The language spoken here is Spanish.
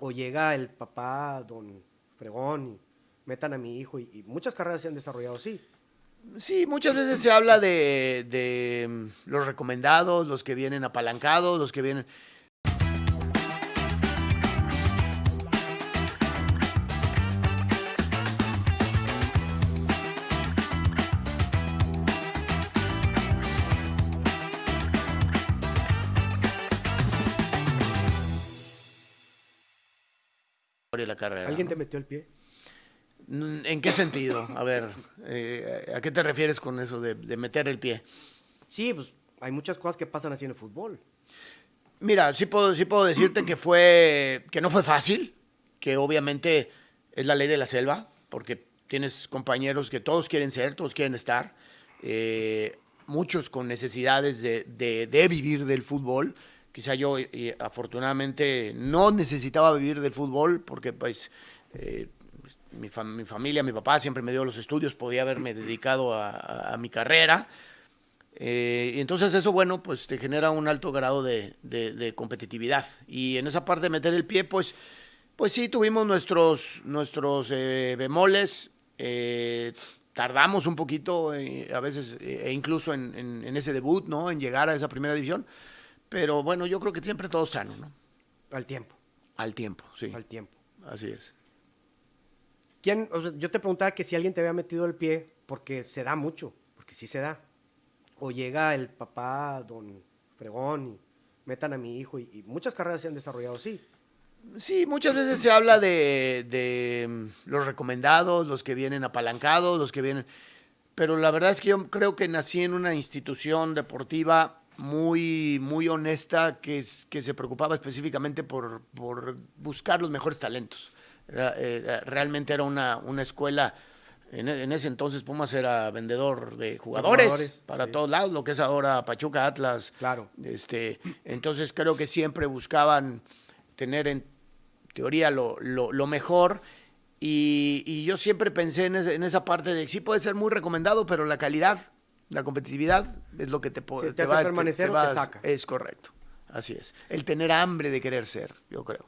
o llega el papá, don Fregón, y metan a mi hijo, y, muchas carreras se han desarrollado así. Sí, muchas veces se habla de, de, mm, los recomendados, los que vienen apalancados, los que vienen... la carrera. ¿Alguien te metió el pie? ¿En qué sentido? A ver, eh, ¿a qué te refieres con eso de, de, meter el pie? Sí, pues hay muchas cosas que pasan así en el fútbol. Mira, sí puedo, sí puedo decirte que fue, que no fue fácil, que obviamente es la ley de la selva, porque tienes compañeros que todos quieren ser, todos quieren estar, eh, muchos con necesidades de, de, de, vivir del fútbol. Quizá yo, y, afortunadamente, no necesitaba vivir del fútbol, porque pues... Eh, mi, fam mi, familia, mi papá siempre me dio los estudios, podía haberme dedicado a, mi carrera. Eh, y entonces eso, bueno, pues te genera un alto grado de, competitividad. Y en esa parte de meter el pie, pues, pues sí, tuvimos nuestros, nuestros eh, bemoles, eh, tardamos un poquito, eh, a veces, e incluso en, en, ese debut, ¿no? En llegar a esa primera división. Pero bueno, yo creo que siempre todo sano, ¿no? Al tiempo. Al tiempo, sí. Al tiempo. Así es. ¿Quién, o sea, yo te preguntaba que si alguien te había metido el pie, porque se da mucho, porque sí se da. O llega el papá, don Fregón, y metan a mi hijo, y, y muchas carreras se han desarrollado así. Sí, muchas veces se habla de, de, mm, los recomendados, los que vienen apalancados, los que vienen... Pero la verdad es que yo creo que nací en una institución deportiva muy, muy honesta que, que se preocupaba específicamente por, por buscar los mejores talentos. Era, era, realmente era una, una escuela, en, en, ese entonces Pumas era vendedor de jugadores, jugadores para sí. todos lados, lo que es ahora Pachuca, Atlas. Claro. Este, entonces creo que siempre buscaban tener en teoría lo, lo, lo mejor. Y, y, yo siempre pensé en, ese, en, esa parte de sí puede ser muy recomendado, pero la calidad, la competitividad es lo que te, te, te va, permanecer te, te, te saca. Es correcto, así es. El tener hambre de querer ser, yo creo.